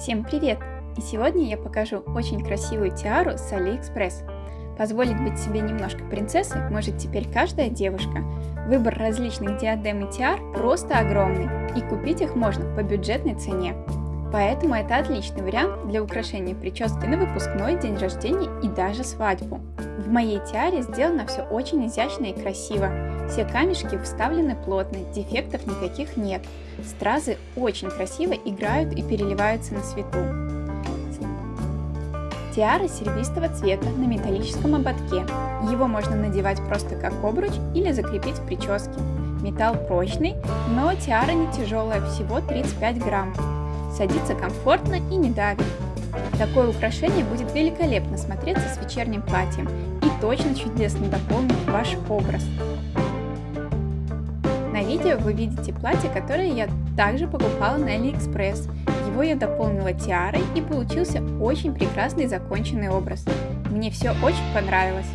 Всем привет! И сегодня я покажу очень красивую тиару с Алиэкспресс. Позволить быть себе немножко принцессой может теперь каждая девушка. Выбор различных диадем и тиар просто огромный, и купить их можно по бюджетной цене. Поэтому это отличный вариант для украшения прически на выпускной, день рождения и даже свадьбу. В моей тиаре сделано все очень изящно и красиво. Все камешки вставлены плотно, дефектов никаких нет. Стразы очень красиво играют и переливаются на свету. Тиара серебристого цвета на металлическом ободке. Его можно надевать просто как обруч или закрепить в прическе. Металл прочный, но тиара не тяжелая, всего 35 грамм. Садится комфортно и не давит. Такое украшение будет великолепно смотреться с вечерним платьем и точно чудесно дополнит ваш образ. На видео вы видите платье, которое я также покупала на Алиэкспресс. Его я дополнила тиарой и получился очень прекрасный законченный образ. Мне все очень понравилось.